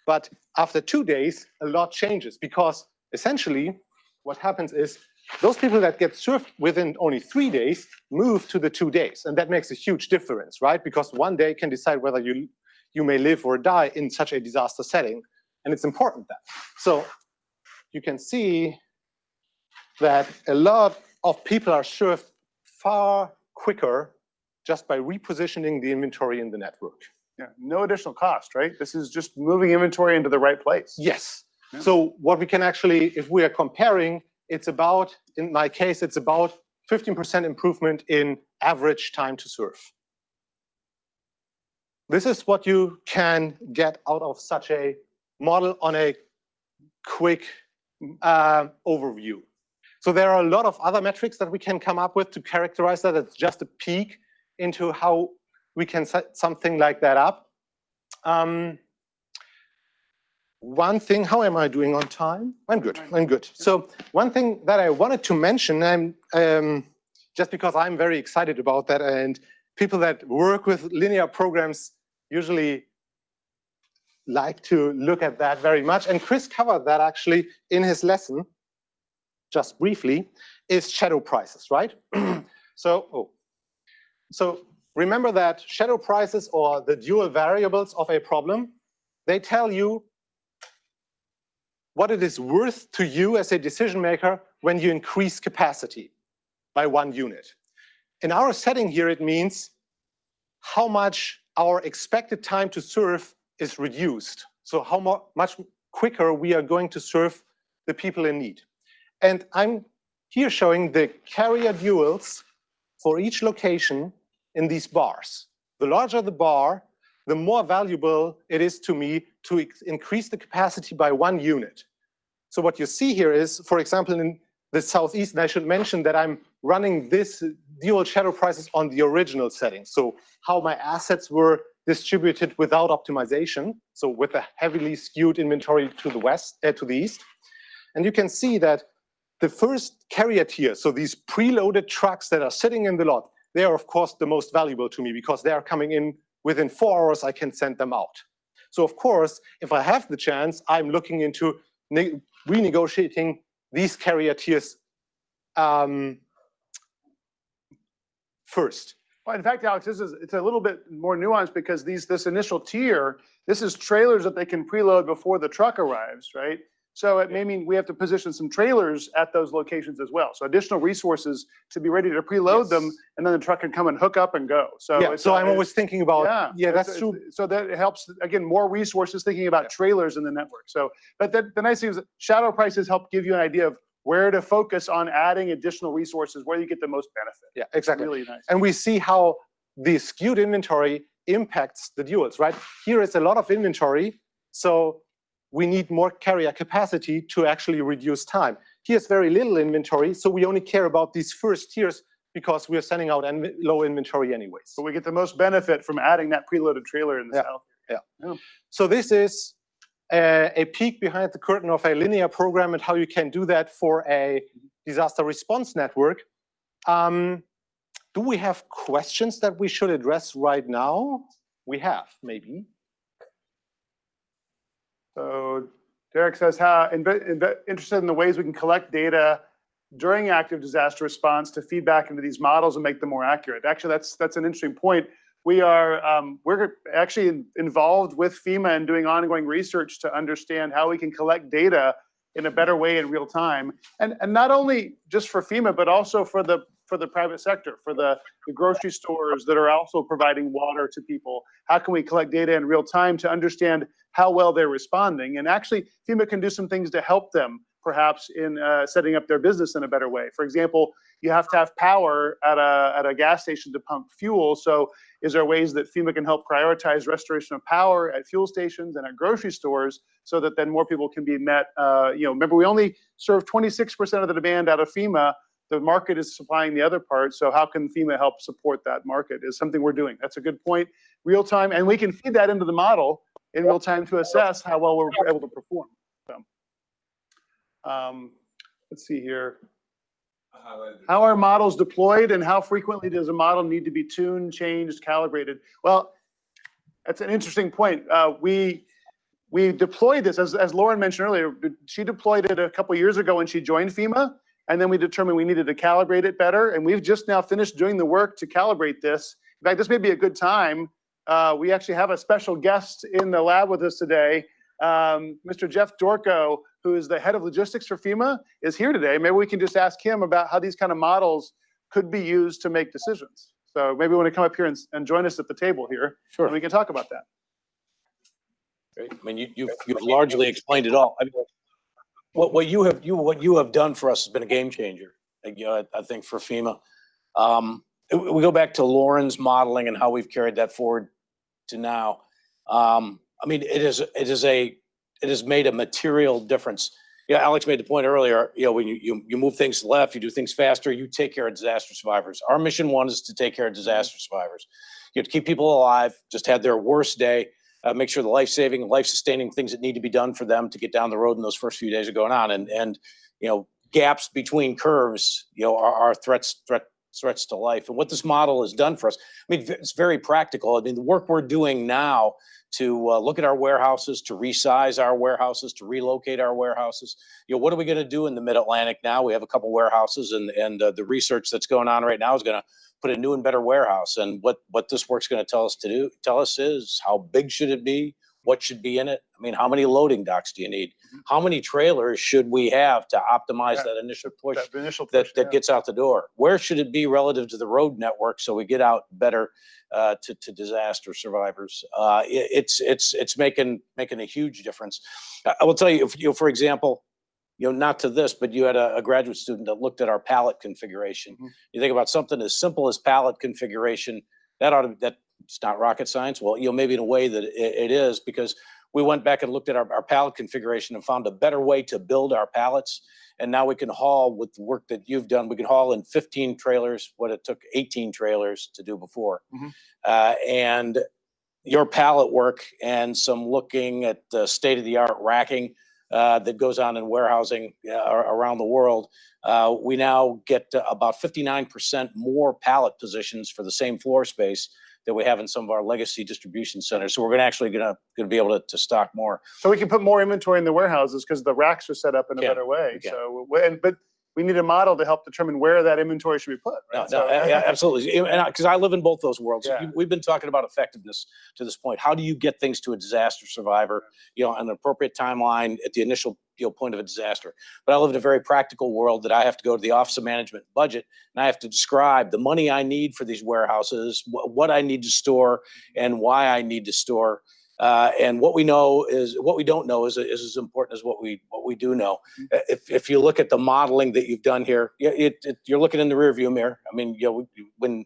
But after two days, a lot changes because essentially what happens is those people that get served within only three days move to the two days. And that makes a huge difference, right? Because one day can decide whether you, you may live or die in such a disaster setting. And it's important that. So you can see that a lot of people are served far quicker just by repositioning the inventory in the network. Yeah, no additional cost, right? This is just moving inventory into the right place. Yes. Yeah. So what we can actually, if we are comparing, it's about, in my case, it's about 15% improvement in average time to serve. This is what you can get out of such a model on a quick uh, overview. So there are a lot of other metrics that we can come up with to characterize that. It's just a peek into how we can set something like that up. Um, one thing, how am I doing on time? I'm good, I'm good. So one thing that I wanted to mention, I'm, um, just because I'm very excited about that and people that work with linear programs usually like to look at that very much. And Chris covered that actually in his lesson, just briefly, is shadow prices, right? (clears throat) so, oh, so remember that shadow prices or the dual variables of a problem, they tell you what it is worth to you as a decision maker when you increase capacity by one unit. In our setting here, it means how much our expected time to serve is reduced. So how mu much quicker we are going to serve the people in need. And I'm here showing the carrier duals for each location in these bars. The larger the bar, the more valuable it is to me to increase the capacity by one unit. So what you see here is, for example, in the Southeast, and I should mention that I'm running this dual shadow prices on the original setting. So how my assets were distributed without optimization. So with a heavily skewed inventory to the west, uh, to the east. And you can see that the first carrier tier, so these preloaded trucks that are sitting in the lot, they are of course the most valuable to me because they are coming in within four hours, I can send them out. So of course, if I have the chance, I'm looking into renegotiating these carrier tiers um, first. Well, in fact, Alex, this is, it's a little bit more nuanced because these, this initial tier, this is trailers that they can preload before the truck arrives, right? So it may mean we have to position some trailers at those locations as well. So additional resources to be ready to preload them, and then the truck can come and hook up and go. So Yeah, it's so I'm always thinking about, yeah, yeah, it's- that's true. it's- So that helps, again, more resources thinking about trailers in the network. So, but the, the nice thing is that shadow prices help give you an idea of where to focus on adding additional resources, where you get the most benefit. Yeah, exactly. Really nice. And we see how the skewed inventory impacts the duals, right? Here is a lot of inventory, so we need more carrier capacity to actually reduce time. Here's very little inventory, so we only care about these first tiers because we are sending out low inventory anyways. So we get the most benefit from adding that preloaded trailer in the Yeah. south. So this is a, a peek behind the curtain of a linear program and how you can do that for a disaster response network. Um, do we have questions that we should address right now? We have, maybe. So Derek says, how, interested in the ways we can collect data during active disaster response to feed back into these models and make them more accurate. Actually, that's, that's an interesting point. We are, um, we're actually involved with FEMA and doing ongoing research to understand how we can collect data in a better way in real time. And, and not only just for FEMA, but also for the, for the private sector, for the, the grocery stores that are also providing water to people. How can we collect data in real time to understand how well they're responding? And actually, FEMA can do some things to help them perhaps in uh, setting up their business in a better way. For example, you have to have power at a, at a gas station to pump fuel. So is there ways that FEMA can help prioritize restoration of power at fuel stations and at grocery stores so that then more people can be met? Uh, you know, remember we only serve 26% of the demand out of FEMA. The market is supplying the other part. So how can FEMA help support that market is something we're doing. That's a good point. Real time, and we can feed that into the model in real time to assess how well we're able to perform. Um, let's see here. I highlighted it. How are models deployed and how frequently does a model need to be tuned, changed, calibrated? Well, that's an interesting point. Uh, we, we deployed this, as, as Lauren mentioned earlier, she deployed it a couple years ago when she joined FEMA. And then we determined we needed to calibrate it better. And we've just now finished doing the work to calibrate this. In fact, this may be a good time. Uh, we actually have a special guest in the lab with us today. Um, Mr. Jeff Dorko, who is the head of logistics for FEMA, is here today. Maybe we can just ask him about how these kind of models could be used to make decisions. So maybe want to come up here and, and join us at the table here, and Sure. we can talk about that. Great. I mean, you, you've, you've largely explained it all. I mean, what, what you have, you, what you have done for us has been a game changer. Like, you know, I, I think for FEMA. Um, we we go back to Lauren's modeling and how we've carried that forward to now. Um, I mean, it is, it is a, it has made a material difference. Yeah, Alex made the point earlier, you know, when you, you, you move things left, you do things faster, you take care of disaster survivors. Our mission one is to take care of disaster survivors. You have to keep people alive, just had their worst day, uh, make sure the life-saving, life-sustaining things that need to be done for them to get down the road in those first few days are going on. And, and, you know, gaps between curves, you know, are, are threats, threat, threats to life. And what this model has done for us, I mean, it's very practical. I mean, the work we're doing now to uh, look at our warehouses, to resize our warehouses, to relocate our warehouses. You know, what are we going to do in the Mid-Atlantic now? We have a couple warehouses, and and uh, the research that's going on right now is going to put a new and better warehouse. And what what this work's going to tell us to do, tell us is how big should it be? What should be in it? I mean, how many loading docks do you need? How many trailers should we have to optimize Yeah. that initial push? That initial that, push, that yeah. gets out the door. Where should it be relative to the road network so we get out better uh, to, to disaster survivors? Uh, it- it's it's it's making making a huge difference. I I will tell you, if you know, for example, you know, not to this, but you had a, a graduate student that looked at our pallet configuration. Mhm. You think about something as simple as pallet configuration. That ought to that it's not rocket science. Well, you know, maybe in a way that it, it is because we went back and looked at our, our pallet configuration and found a better way to build our pallets. And now we can haul with the work that you've done, we can haul in 15 trailers, what it took 18 trailers to do before. Mhm. Uh, and your pallet work and some looking at the state of the art racking uh, that goes on in warehousing uh, around the world. Uh, we now get about 59% more pallet positions for the same floor space that we have in some of our legacy distribution centers. So we're gonna actually gonna, gonna be able to, to stock more. So we can put more inventory in the warehouses because the racks are set up in a Yeah, better way. we can. So, and, but we need a model to help determine where that inventory should be put, right? no, So- a- (laughs) absolutely. Because I live in both those worlds. Yeah. We've been talking about effectiveness to this point. How do you get things to a disaster survivor, you know, on an appropriate timeline at the initial, you know, point of a disaster? But I live in a very practical world that I have to go to the Office of Management and Budget and I have to describe the money I need for these warehouses, wh- what I need to store and why I need to store. Uh, and what we know is, what we don't know is, is as important as what we, what we do know. Uh, If, if you look at the modeling that you've done here, it, it, you're looking in the rearview mirror. I mean, you know, when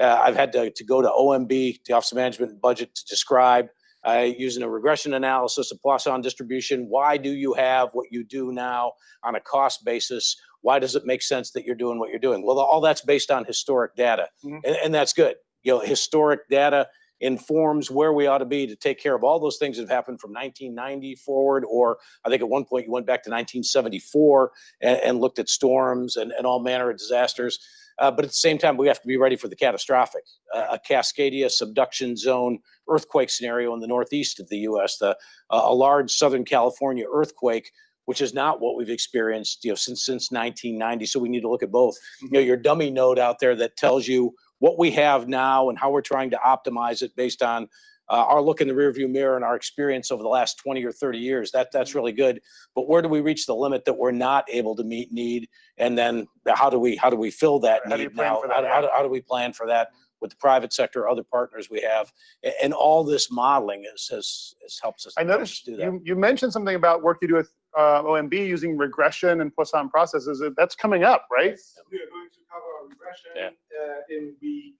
uh, I've had to, to go to OMB, the Office of Management and Budget, to describe uh, using a regression analysis, a Poisson distribution. Why do you have what you do now on a cost basis? Why does it make sense that you're doing what you're doing? Well, all that's based on historic data, Mhm. and, and that's good. You know, historic data informs where we ought to be to take care of all those things that have happened from 1990 forward, or I think at one point you went back to 1974 and, and looked at storms and, and all manner of disasters. Uh, but at the same time, we have to be ready for the catastrophic. Uh, a Cascadia subduction zone earthquake scenario in the northeast of the U.S., the, uh, a large Southern California earthquake, which is not what we've experienced, you know, since since 1990. So we need to look at both. You know, your dummy node out there that tells you what we have now and how we're trying to optimize it based on uh, our look in the rearview mirror and our experience over the last 20 or 30 years. That that's really good. But where do we reach the limit that we're not able to meet need? And then how do we how do we fill that How do need plan now? that? How, do- how, do, how do we plan for that with the private sector, other partners we have, A- and all this modeling is has, has helps us. I noticed do that. you, you mentioned something about work you do with uh, OMB using regression and Poisson processes. That's coming up, right? We are going to cover regression Yeah. uh, in week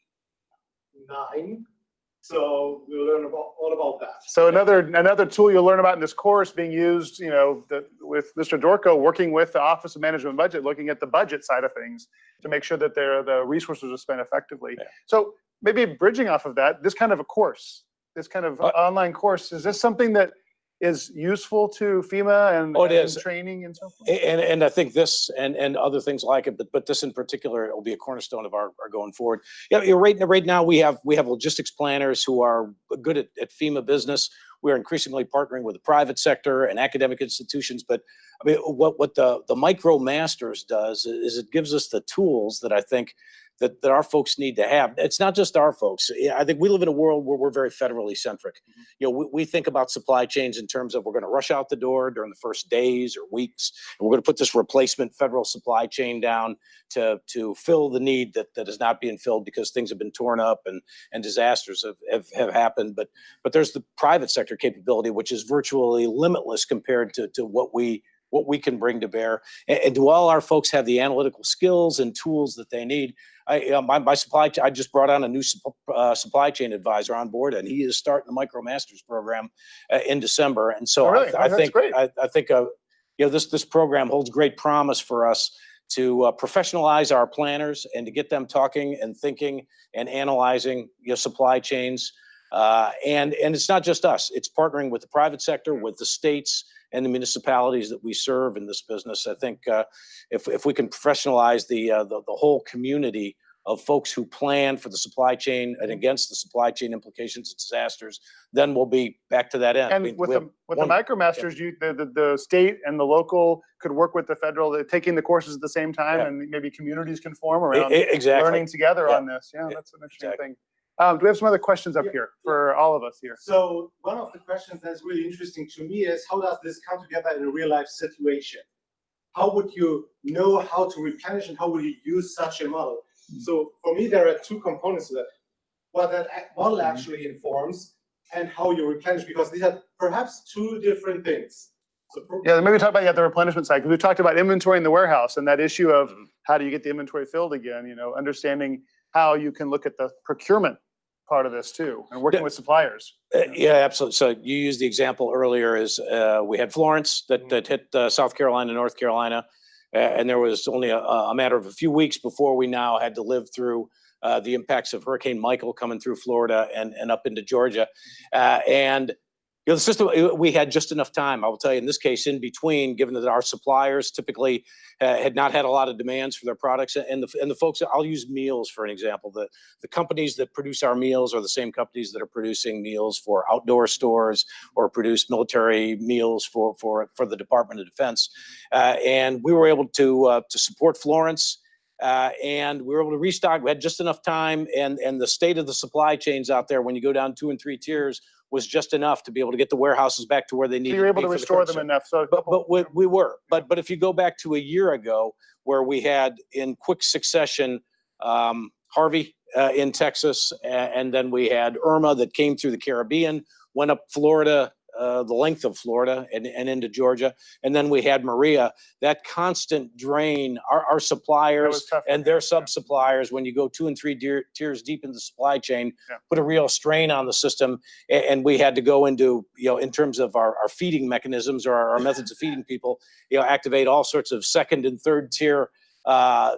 nine. So we'll learn about, all about that. So another another tool you'll learn about in this course being used, you know, the, with Mr. Dorko working with the Office of Management and Budget, looking at the budget side of things to make sure that their the resources are spent effectively. Yeah. So maybe bridging off of that, this kind of a course, this kind of Uh, online course, is this something that is useful to FEMA and, Oh, it and is. training and so forth? And, and I think this and, and other things like it, but, but this in particular will be a cornerstone of our, our going forward. Yeah, right, right now we have, we have logistics planners who are good at, at FEMA business. We're increasingly partnering with the private sector and academic institutions, but I mean, what, what the, the Micro Masters does is it gives us the tools that I think that, that our folks need to have. It's not just our folks. I think we live in a world where we're very federally centric. Mm-hmm. You know, we, we think about supply chains in terms of we're going to rush out the door during the first days or weeks. And we're going to put this replacement federal supply chain down to, to fill the need that, that is not being filled because things have been torn up and, and disasters have, have, have happened. But, but there's the private sector capability, which is virtually limitless compared to, to what we, what we can bring to bear. And, and do all our folks have the analytical skills and tools that they need? I, uh, my, my supply, I just brought on a new sup- uh, supply chain advisor on board and he is starting the Micro Masters program uh, in December. And so Oh, I, th- Oh, I think, great. I, I think, uh, you know, this, this program holds great promise for us to uh, professionalize our planners and to get them talking and thinking and analyzing, you know, supply chains. Uh, and, and it's not just us, it's partnering with the private sector, with the states and the municipalities that we serve in this business. I think uh, if, if we can professionalize the, uh, the, the whole community of folks who plan for the supply chain and against the supply chain implications of disasters, then we'll be back to that end. I mean, And with the, with the one- MicroMasters, you, the, the, the state and the local could work with the federal, taking the courses at the same time Yeah. and maybe communities can form around e- Exactly. learning together Yeah. on this. Yeah, Yeah, that's an interesting exactly. thing. Um, do we have some other questions up Yeah. here for all of us here? So one of the questions that's really interesting to me is how does this come together in a real life situation? How would you know how to replenish and how would you use such a model? So for me, there are two components to that. What that model actually informs and how you replenish, because these are perhaps two different things. So Yeah, maybe talk about yeah, the replenishment side, because we talked about inventory in the warehouse and that issue of Mhm. how do you get the inventory filled again, you know, understanding how you can look at the procurement part of this too, and working with suppliers. Uh, Yeah, absolutely. So you used the example earlier is uh, we had Florence that, that hit uh, South Carolina, North Carolina. And there was only a, a matter of a few weeks before we now had to live through uh, the impacts of Hurricane Michael coming through Florida and, and up into Georgia. Uh, And, you know, the system, uh, we had just enough time. I will tell you, in this case, in between, given that our suppliers typically uh, had not had a lot of demands for their products and the, and the folks, I'll use meals for an example. The, the companies that produce our meals are the same companies that are producing meals for outdoor stores or produce military meals for, for, for the Department of Defense. Uh, and we were able to, uh, to support Florence. Uh, and we were able to restock. We had just enough time and, and the state of the supply chains out there, when you go down two and three tiers, was just enough to be able to get the warehouses back to where they So needed you're to able be to for the restore them enough, so. But, but we, we were, but, but if you go back to a year ago where we had in quick succession, um, Harvey, uh, in Texas, a- and then we had Irma that came through the Caribbean, went up Florida, uh, the length of Florida and, and into Georgia. And then we had Maria, that constant drain, our, our suppliers and their sub-suppliers, when you go two and three tier- tiers deep in the supply chain, Yeah. put a real strain on the system. A- And, we had to go into, you know, in terms of our, our feeding mechanisms or our, our methods of feeding people, you know, activate all sorts of second and third tier uh,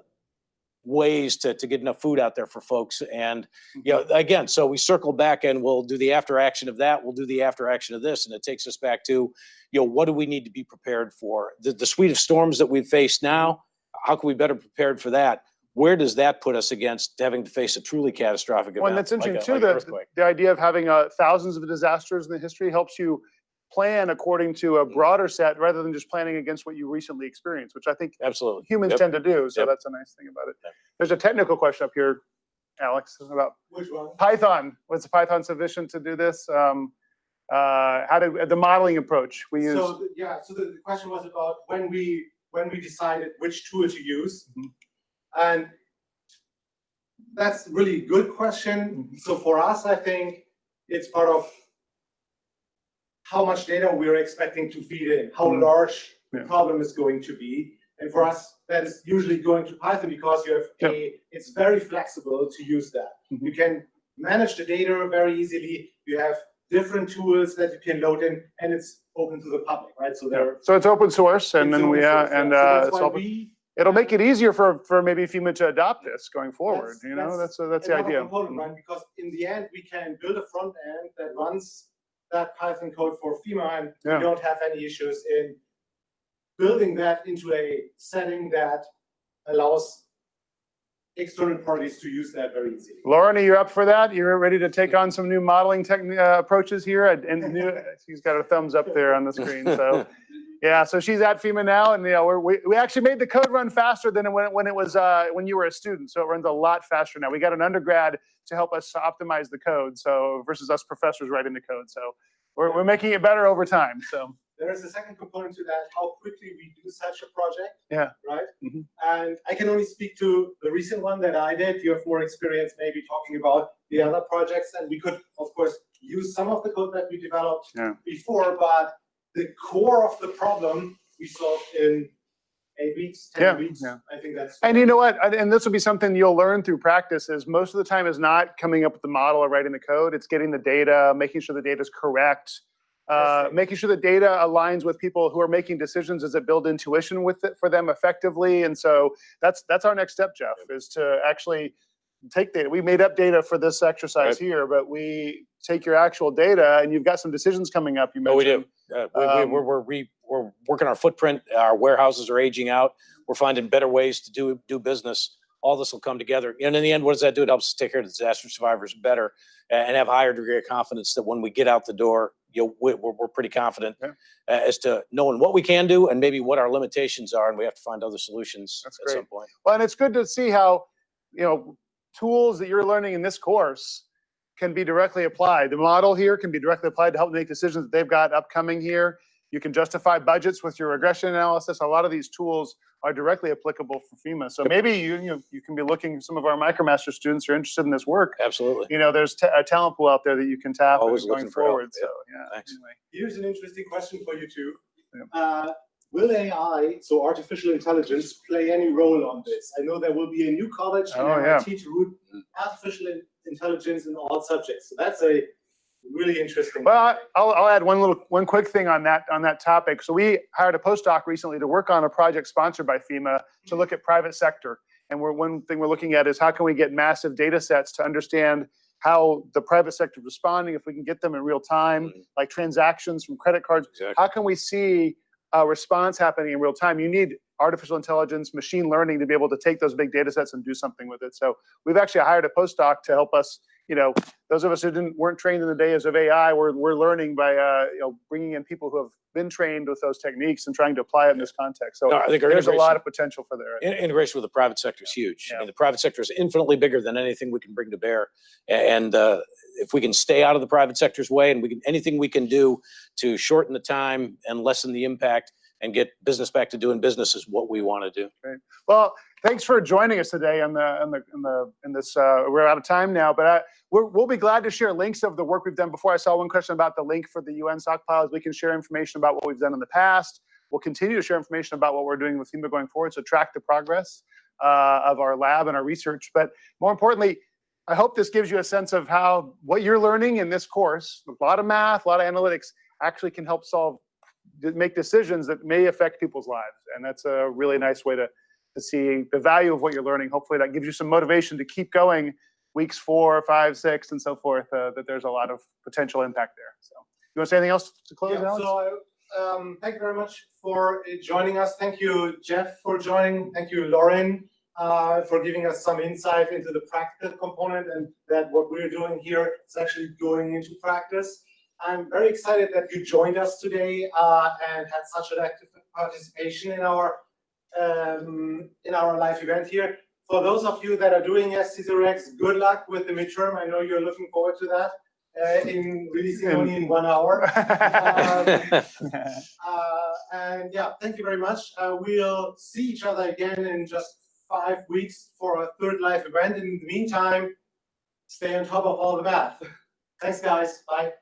ways to, to get enough food out there for folks. And, you know, again, so we circle back and we'll do the after action of that. We'll do the after action of this. And it takes us back to, you know, what do we need to be prepared for? The, the suite of storms that we've faced now, how can we better prepared for that? Where does that put us against having to face a truly catastrophic event? Well, and that's like a- interesting too, like earthquake? the idea of having uh, thousands of disasters in the history helps you plan according to a broader set rather than just planning against what you recently experienced, which I think Absolutely. humans Yep. tend to do. So Yep. that's a nice thing about it. Yep. There's a technical question up here, Alex, about Which one? Python. Was Python sufficient to do this? Um, uh, how did the modeling approach we use? So, th- yeah, so the, the question was about when we, when we decided which tool to use. Mhm. And that's really good question. Mhm. So for us, I think it's part of how much data we're expecting to feed in, how Mhm. large the problem is going to be. And for us, that is usually going to Python because you have a, it's very flexible to use that. Mhm. You can manage the data very easily. You have different tools that you can load in and it's open to the public, right? So there. So it's open source and then we, uh, source, and, uh, that's it's open- we- it'll make it easier for, for maybe FEMA to adopt this going forward, That's- you know, that's that's, uh, that's the idea. component, right? Because in the end, we can build a front end that runs that Python code for FEMA and we don't have any issues in building that into a setting that allows external parties to use that very easily. Lauren, are you up for that? You're ready to take on some new modeling uh, approaches here? And- new- (laughs) she's got her thumbs up there on the screen, so. Yeah, so she's at FEMA now and, you know, we're, we, we actually made the code run faster than when, it- when it was, uh, when you were a student. So it runs a lot faster now. We got an undergrad to help us optimize the code, so versus us professors writing the code. So we're, we're making it better over time, so. There is a second component to that, how quickly we do such a project. Yeah. Right? Mhm. And I can only speak to the recent one that I did. You have more experience maybe talking about the other projects. And we could, of course, use some of the code that we developed Yeah. before, but the core of the problem we solved in eight weeks, Yeah, ten weeks. yeah. I think that's. And you know what? And- And this will be something you'll learn through practice is most of the time is not coming up with the model or writing the code. It's getting the data, making sure the data is correct. Uh, making sure the data aligns with people who are making decisions. Does it build intuition with it for them effectively? And so that's, that's our next step, Jeff, is to actually take data. We made up data for this exercise Right. here, but we take your actual data and you've got some decisions coming up. You Oh, we mentioned. do. Uh, we, we, Um, we're, we're, re, we're working our footprint. Our warehouses are aging out. We're finding better ways to do, do business. All this will come together. And in the end, what does that do? It helps us take care of the disaster survivors better and have higher degree of confidence that when we get out the door, you know, we- we're, we're pretty confident Yeah. uh, as to knowing what we can do and maybe what our limitations are. And we have to find other solutions That's at some point. Well, and it's good to see how, you know, tools that you're learning in this course can be directly applied. The model here can be directly applied to help make decisions that they've got upcoming here. You can justify budgets with your regression analysis. A lot of these tools are directly applicable for FEMA. So maybe you, you, know, you can be looking, some of our MicroMaster students who are interested in this work. Absolutely. You know, there's ta- a talent pool out there that you can tap Always going looking for help. forward. Yeah. So, yeah. Thanks. anyway. Here's an interesting question for you two. Yeah. Uh, Will AI, so artificial intelligence, play any role on this? I know there will be a new college in Oh, yeah. MIT to root artificial intelligence in all subjects. So that's a really interesting. Well, I- I'll, I'll add one little, one quick thing on that, on that topic. So we hired a postdoc recently to work on a project sponsored by FEMA to look at private sector. And we're, one thing we're looking at is how can we get massive data sets to understand how the private sector is responding, if we can get them in real time, Mhm. like transactions from credit cards. Exactly. How can we see a response happening in real time? You need artificial intelligence, machine learning to be able to take those big data sets and do something with it. So we've actually hired a postdoc to help us, you know, those of us who didn't, weren't trained in the days of AI, we're, we're learning by, uh, you know, bringing in people who have been trained with those techniques and trying to apply it in this context. So No, I think there's a lot of potential for there. Integration with the private sector is huge. Yeah. And the private sector is infinitely bigger than anything we can bring to bear. And uh, if we can stay out of the private sector's way and we can, anything we can do to shorten the time and lessen the impact and get business back to doing business is what we want to do. Well, thanks for joining us today on the, on the, in the, in this, uh, we're out of time now, but I, we're, we'll be glad to share links of the work we've done before. I saw one question about the link for the UN stockpiles. We can share information about what we've done in the past. We'll continue to share information about what we're doing with FEMA going forward, so track the progress uh, of our lab and our research. But more importantly, I hope this gives you a sense of how what you're learning in this course, a lot of math, a lot of analytics, actually can help solve, make decisions that may affect people's lives. And that's a really nice way to, to see the value of what you're learning. Hopefully that gives you some motivation to keep going weeks four, five, six, and so forth, uh, that there's a lot of potential impact there. So you want to say anything else to close, Yeah, Alex? so um, thank you very much for uh, joining us. Thank you, Jeff, for joining. Thank you, Lauren, uh, for giving us some insight into the practical component and that what we're doing here is actually going into practice. I'm very excited that you joined us today uh, and had such an active participation in our um, in our live event here. For those of you that are doing SC0X, good luck with the midterm. I know you're looking forward to that uh, in releasing only in one hour. (laughs) Um, uh, and yeah, thank you very much. Uh, we'll see each other again in just five weeks for a third live event. And in the meantime, stay on top of all the math. (laughs) Thanks, guys. Bye.